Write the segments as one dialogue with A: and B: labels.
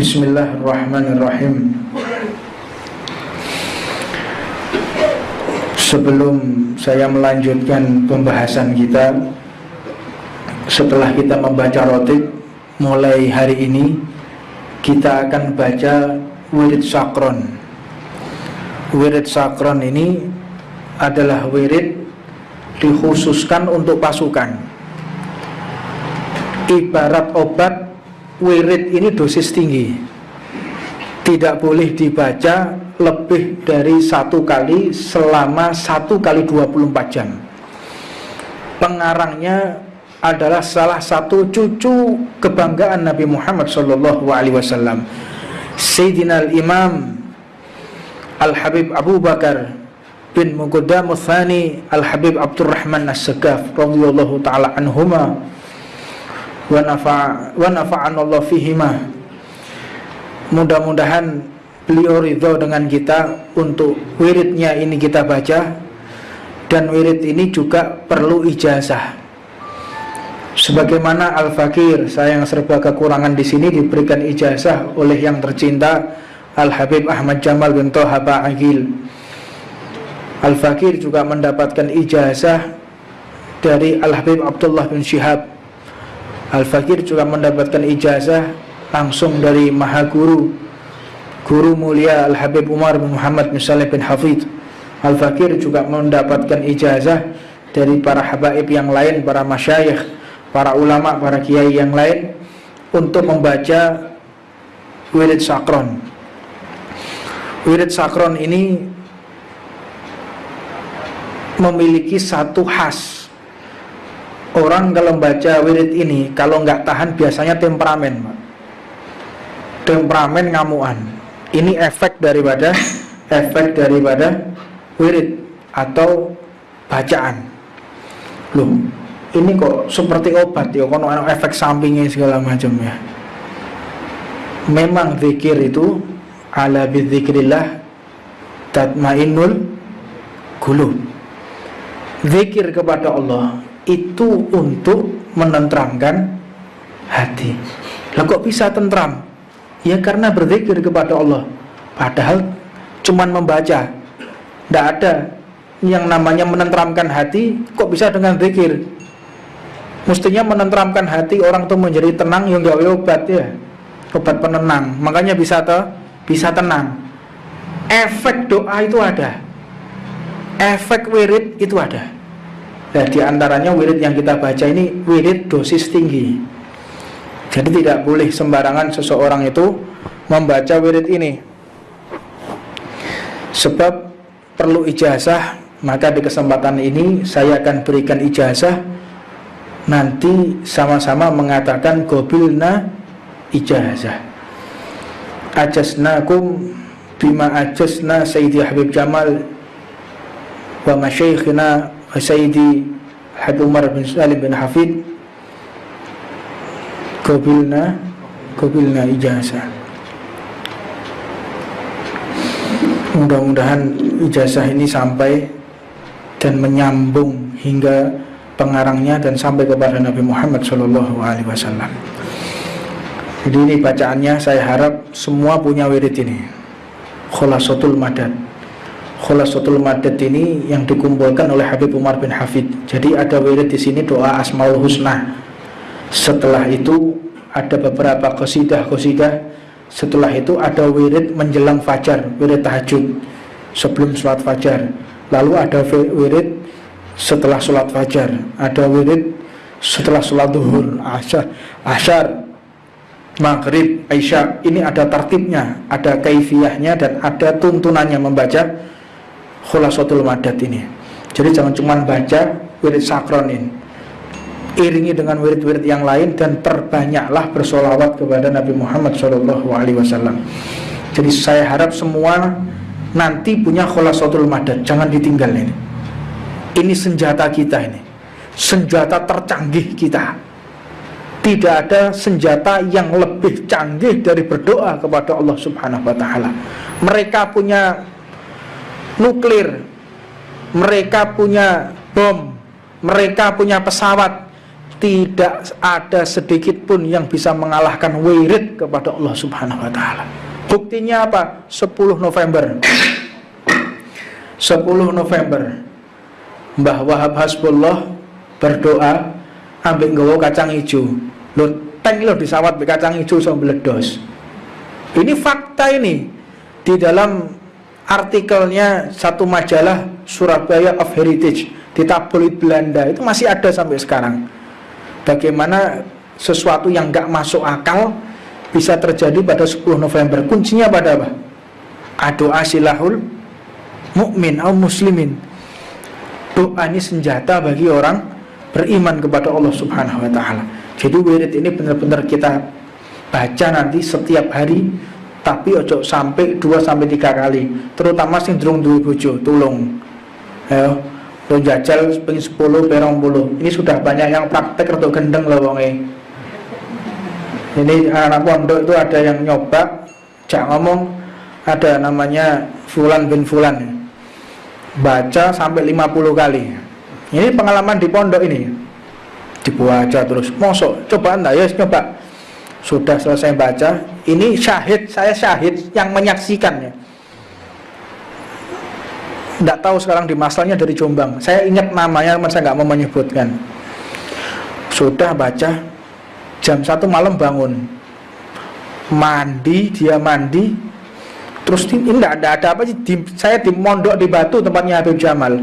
A: Bismillahirrahmanirrahim. Sebelum saya melanjutkan pembahasan kita Setelah kita membaca rotib Mulai hari ini Kita akan baca Wirid Sakron. Wirid Sakron ini Adalah wirid Dikhususkan untuk pasukan. Ibarat obat wirid ini dosis tinggi. Tidak boleh dibaca lebih dari satu kali selama satu kali 24 jam. Pengarangnya adalah salah satu cucu kebanggaan Nabi Muhammad Shallallahu Alaihi Wasallam Sayyidina Al-Imam Al-Habib Abu Bakar bin Muqaddam Al-Habib Abdurrahman As-Sagaf radhiyallahu taala anhuma wa nafa'anallahu fihima. Mudah-mudahan beliau ridho dengan kita untuk wiridnya ini kita baca dan wirid ini juga perlu ijazah. Sebagaimana Al-Fakir saya yang serba kekurangan di sini diberikan ijazah oleh yang tercinta Al-Habib Ahmad Jamal bin Toha Ba'agil Al-Fakir juga mendapatkan ijazah dari Al-Habib Abdullah bin Syihab Al-Fakir juga mendapatkan ijazah langsung dari Maha Guru Guru mulia Al-Habib Umar bin Muhammad bin Saleh bin Hafidh Al-Fakir juga mendapatkan ijazah dari para habaib yang lain, para masyayikh, para ulama, para kiai yang lain untuk membaca wirid sakron. Wirid sakron ini memiliki satu khas orang kalau baca wirid ini kalau nggak tahan biasanya temperamen Pak. temperamen ngamuan. Ini efek daripada efek daripada wirid atau bacaan. Loh ini kok seperti obat ya kono efek sampingnya segala macam ya. Memang zikir itu ala bidzikrillah tatmainnul qulub. Zikir kepada Allah itu untuk menenteramkan hati. Lah kok bisa tentram? Ya karena berzikir kepada Allah. Padahal cuman membaca. Tidak ada yang namanya menenteramkan hati kok bisa dengan zikir. Mestinya menenteramkan hati orang tuh menjadi tenang yang gawe obat ya. Obat penenang. Makanya bisa tuh bisa tenang. Efek doa itu ada. Efek wirid itu ada. Nah di antaranya wirid yang kita baca ini wirid dosis tinggi. Jadi tidak boleh sembarangan seseorang itu membaca wirid ini. Sebab perlu ijazah Maka di kesempatan ini saya akan berikan ijazah. Nanti sama-sama mengatakan gobilna ijazah. Ajasnakum bima ajasna Sayyidi Habib Jamal Wa masyaikhina Sayyidi Habib Umar bin Salim bin Hafid. Gobilna Gobilna ijazah. Mudah-mudahan ijazah ini sampai Dan menyambung hingga pengarangnya Dan sampai kepada Nabi Muhammad SAW Jadi ini bacaannya saya harap semua punya wirid ini. Khulasatul Madad Khulasatul Madad ini yang dikumpulkan oleh Habib Umar bin Hafid. Jadi ada wirid di sini doa Asmaul Husna. Setelah itu ada beberapa qasidah-qasidah. Setelah itu ada wirid menjelang fajar, wirid tahajud sebelum sholat fajar. Lalu ada wirid setelah sholat fajar, ada wirid setelah sholat duhur, asyar, asyar maghrib, isya. Ini ada tartibnya, ada kaifiyahnya dan ada tuntunannya membaca khulasatul madat ini. Jadi jangan cuma baca wirid sakronin. Iringi dengan wirid-wirid yang lain dan perbanyaklah bersolawat kepada Nabi Muhammad SAW jadi saya harap semua nanti punya khulasatul madat. Jangan ditinggal ini. Ini senjata kita ini. Senjata tercanggih kita. Tidak ada senjata yang lebih canggih dari berdoa kepada Allah Subhanahu wa taala. Mereka punya nuklir mereka punya bom mereka punya pesawat tidak ada sedikit pun yang bisa mengalahkan wirid kepada Allah Subhanahu wa taala. Buktinya apa? 10 November. 10 November. Mbah Wahab Hasbullah berdoa ambil nggawa kacang hijau. Lo tank lo disawat be kacang hijau sampai meledos. Ini fakta ini di dalam artikelnya satu majalah Surabaya of Heritage di tabloid Belanda itu masih ada sampai sekarang. Bagaimana sesuatu yang nggak masuk akal bisa terjadi pada 10 November. Kuncinya pada apa? Doa silahul mukmin atau muslimin. Doa ini senjata bagi orang beriman kepada Allah Subhanahu wa taala. Jadi wirid ini benar-benar kita baca nanti setiap hari tapi ojo sampai 2 sampai 3 kali. Terutama sing durung duwe bojo, tolong. Ayo, lo jajal pengen 10 perong puluh. Ini sudah banyak yang praktek untuk gendeng loh wonge ini anak pondok itu ada yang nyoba jak ngomong ada namanya Fulan bin Fulan baca sampai 50 kali ini pengalaman di pondok ini dibaca terus mosok coba anda ya coba sudah selesai baca ini syahid saya syahid yang menyaksikannya. Tidak tahu sekarang di masalahnya dari Jombang. Saya ingat namanya saya nggak mau menyebutkan. Sudah baca jam satu malam bangun. Mandi dia mandi. Terus ini enggak ada ada apa sih? Di, saya di mondok di batu tempatnya Habib Jamal.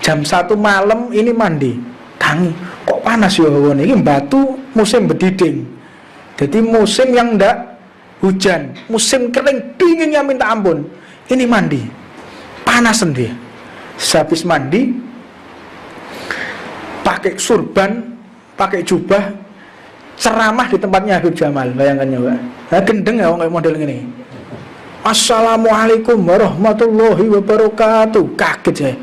A: Jam satu malam ini mandi. Tangi. Kok panas ya ini batu musim berdiding jadi musim yang enggak hujan musim kering dinginnya minta ampun. Ini mandi panas sendiri sehabis mandi pakai surban pakai jubah ceramah di tempatnya Habib Jamal. Bayangkan ya Pak nah, gendeng ya kayak model ini Assalamualaikum warahmatullahi wabarakatuh. Kaget saya.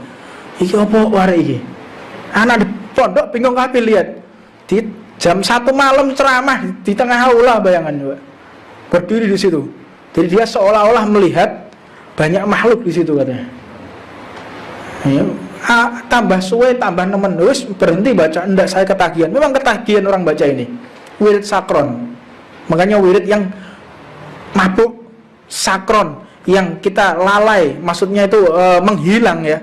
A: Iki apa wara iki? Anak di pondok bingung kabeh lihat. Di jam satu malam ceramah di tengah aula bayangan ya Pak berdiri di situ. Jadi dia seolah-olah melihat banyak makhluk di situ katanya. Ya, ah, tambah suwe tambah nemen. Wis berhenti baca enggak saya ketagihan. Memang ketagihan orang baca ini. Wirid sakron. Makanya wirid yang mabuk sakron. Yang kita lalai maksudnya itu e, menghilang ya.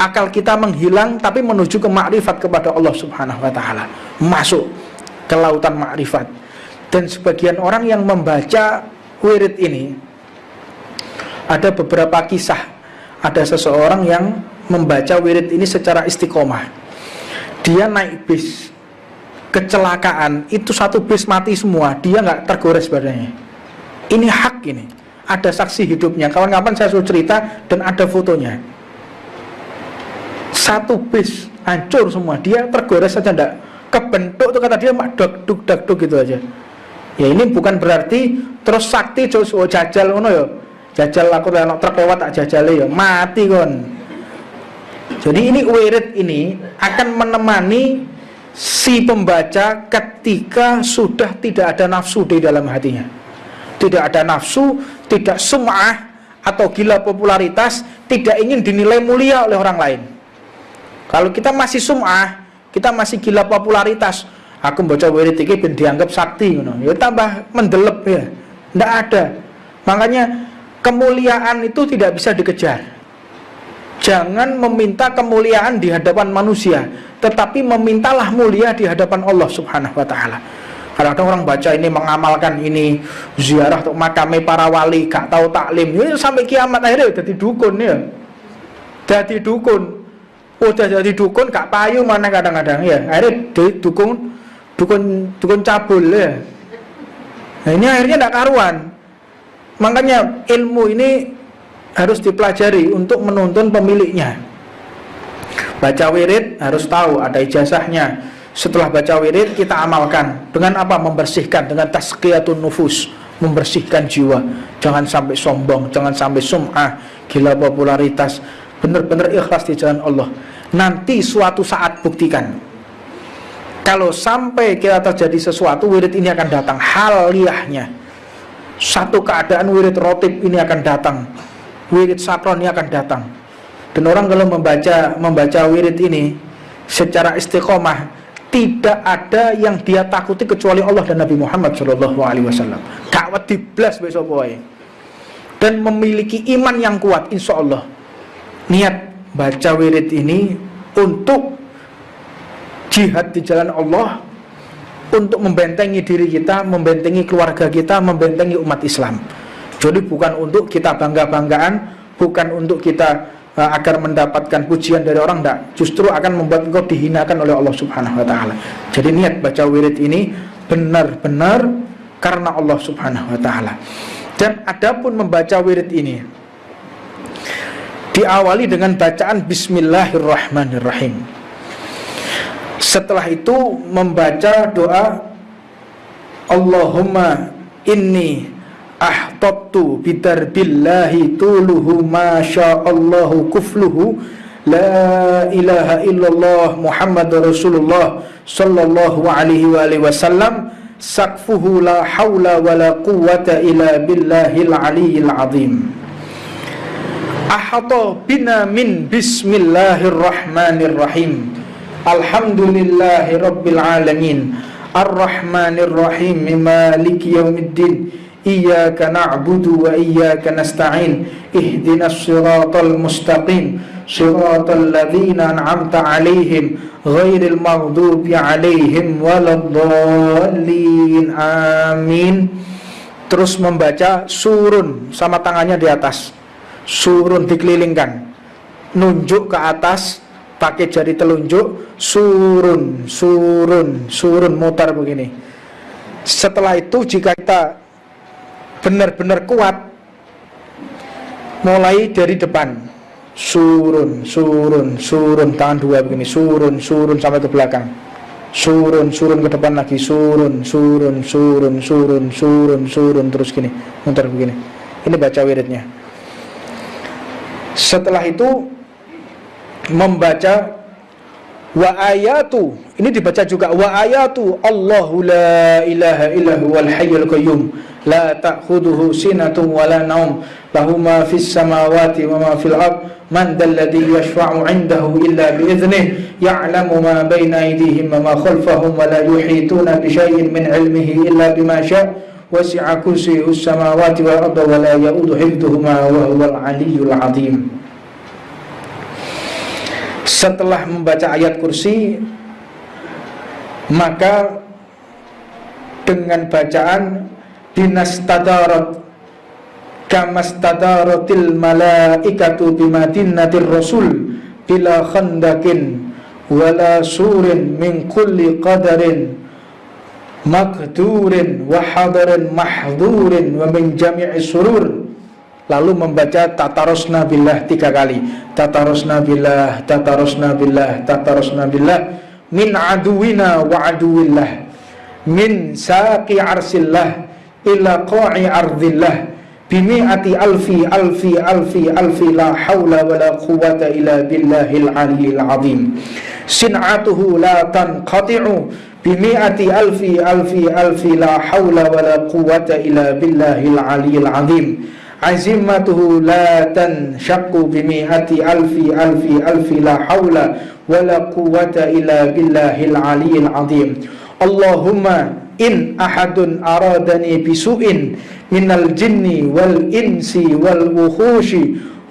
A: Akal kita menghilang tapi menuju ke makrifat kepada Allah Subhanahu wa taala. Masuk ke lautan makrifat. Dan sebagian orang yang membaca wirid ini ada beberapa kisah. Ada seseorang yang membaca wirid ini secara istiqomah. Dia naik bis. Kecelakaan itu satu bis mati semua. Dia nggak tergores badannya. Ini hak ini. Ada saksi hidupnya. Kawan-kawan saya suruh cerita dan ada fotonya. Satu bis hancur semua. Dia tergores saja enggak kebentuk tuh kata dia mak dok duk dak duk gitu aja. Ya ini bukan berarti terus sakti terus oh, jajal ngono ya. Jajal aku lewat truk lewat tak jajal ya mati kon jadi ini wirid ini akan menemani si pembaca ketika sudah tidak ada nafsu di dalam hatinya. Tidak ada nafsu, tidak sum'ah atau gila popularitas tidak ingin dinilai mulia oleh orang lain. Kalau kita masih sum'ah kita masih gila popularitas aku baca wirid ini ben dianggap sakti know. ya tambah mendelep ya tidak ada makanya kemuliaan itu tidak bisa dikejar jangan meminta kemuliaan di hadapan manusia tetapi memintalah mulia di hadapan Allah Subhanahu wa taala. Kadang-kadang orang baca ini mengamalkan ini ziarah untuk makame para wali, gak tahu taklim. Ini sampai kiamat akhirnya jadi dukun ya. Jadi dukun. Udah jadi dukun gak payu mana kadang-kadang ya. Akhirnya dukun dukun dukun cabul ya. Nah, ini akhirnya tidak karuan. Makanya ilmu ini harus dipelajari untuk menuntun pemiliknya. Baca wirid harus tahu ada ijazahnya. Setelah baca wirid kita amalkan. Dengan apa? Membersihkan. Dengan tazkiyatun nufus. Membersihkan jiwa. Jangan sampai sombong. Jangan sampai sum'ah. Gila popularitas. Benar-benar ikhlas di jalan Allah nanti suatu saat buktikan kalau sampai kita terjadi sesuatu wirid ini akan datang haliyahnya satu keadaan wirid rotib ini akan datang wirid sakron ini akan datang dan orang kalau membaca membaca wirid ini secara istiqomah tidak ada yang dia takuti kecuali Allah dan Nabi Muhammad Shallallahu Alaihi Wasallam. Kawat besok boy. Dan memiliki iman yang kuat, insya Allah. Niat baca wirid ini untuk jihad di jalan Allah, untuk membentengi diri kita, membentengi keluarga kita, membentengi umat Islam. Jadi bukan untuk kita bangga-banggaan, bukan untuk kita uh, agar mendapatkan pujian dari orang tidak justru akan membuat engkau dihinakan oleh Allah Subhanahu wa taala. Jadi niat baca wirid ini benar-benar karena Allah Subhanahu wa taala. Dan adapun membaca wirid ini diawali dengan bacaan bismillahirrahmanirrahim. Setelah itu membaca doa Allahumma inni ahtabtu bidarbillahi tuluhu ma Allahu kufluhu la ilaha illallah Muhammad Rasulullah sallallahu alaihi wa alihi wasallam sakfuhu la hawla wa la quwwata illa billahil aliyyil azim ahata bina min bismillahirrahmanirrahim. Alhamdulillahi rabbil alamin. Arrahmanirrahim. Maliki yaumiddin iyyaka na'budu wa iyyaka nasta'in. Ihdinas siratal mustaqim. Siratal ladzina an'amta 'alaihim. Ghairil maghdubi 'alaihim waladdallin. Amin. Terus membaca surun sama tangannya di atas surun dikelilingkan. Nunjuk ke atas pakai jari telunjuk surun surun surun mutar begini. Setelah itu jika kita benar-benar kuat mulai dari depan. Surun surun surun tangan dua begini. Surun surun sampai ke belakang. Surun surun ke depan lagi. Surun surun surun surun surun surun terus gini. Muter begini. Ini baca wiridnya setelah itu membaca wa ayatu ini dibaca juga wa ayatu Allahu la ilaha illahu wal hayyul qayyum la ta'khudhuhu sinatun wa la naum lahu ma fis samawati wa ma fil ard man dalladhi yashfa'u 'indahu illa bi idhnihi ya'lamu ma bayna aydihim wa ma khalfahum wa la yuhituna bi shay'in min 'ilmihi illa bima syaa wasi'a kursiyyuhu as-samawati wal arda wa la ya'udu hifdhuhuma wa huwal 'aliyyul setelah membaca ayat kursi maka dengan bacaan binastadarat kamastadaratil malaikatu bimadinatir rasul bila khandakin wala surin min kulli qadarin makdurin wa hadarin mahdurin wa min jami'i surur. Lalu membaca tatarosna billah tiga kali. Tatarosna billah tatarosna billah tatarosna billah. Min aduwina wa aduwillah. Min saqi arsillah ila qa'i ardillah. Bimi'ati alfi alfi alfi alfi la hawla wa la quwata illa billahil aliyil azim. Sin'atuhu la tanqati'u bimi'ati alfi alfi alfi la hawla wa la quwata illa billahil aliyil azim azimatuhu la tanshaqqu bimi'ati alfi alfi alfi la hawla wala quwwata illa billahil aliyyil azim Allahumma in ahadun aradani bisu'in minal jinni wal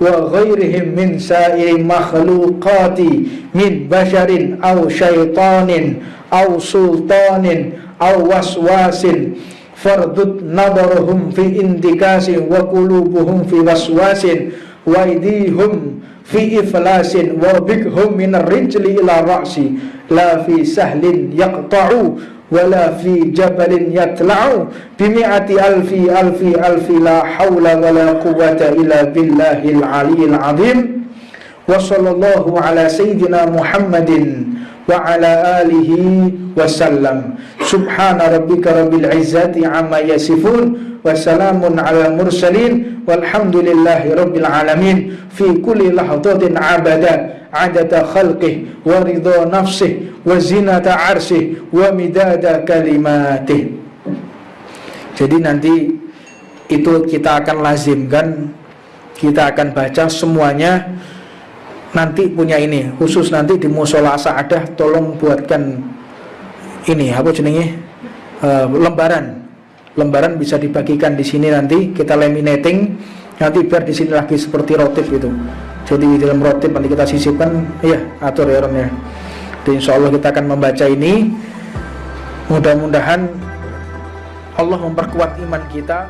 A: وغيرهم من سائر المخلوقات من بشر أو شيطان أو سلطان أو وسواس فاردد نظرهم في اندكاس وقلوبهم في وسواس وأيديهم في إفلاس وبكهم من الرجل إلى الرأس لا في سهل يقطع rijli ila ra'si la fi sahlin yaqta'u wala fi jabalin yatla'u bimi'ati alfi alfi alfi la hawla wala quwwata illa billahil aliyyil azim wa sallallahu ala sayyidina muhammadin wa ala alihi wasallam subhana rabbika rabbil izzati amma yasifun wa salamun ala adada khalqih wa ridha nafsih wa zinata arshih wa midada kalimatih jadi nanti itu kita akan lazimkan kita akan baca semuanya. Nanti punya ini khusus nanti di musola saadah tolong buatkan ini apa jenenge? Uh, lembaran. Lembaran bisa dibagikan di sini nanti kita laminating. Nanti biar di sini lagi seperti rotip itu jadi di dalam rotip nanti kita sisipkan. Iya atur ya Rom ya. Jadi insya Allah kita akan membaca ini. Mudah-mudahan Allah memperkuat iman kita